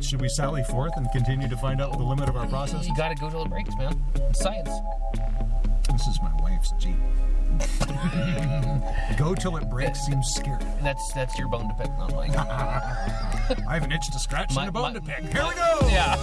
Should we sally forth and continue to find out the limit of our process? You gotta go till it breaks, man. It's science. This is my wife's Jeep. Go till it breaks seems scary. That's that's your bone to pick, not mine. I have an itch to scratch My- and a bone my- to pick. Here my- we go! Yeah.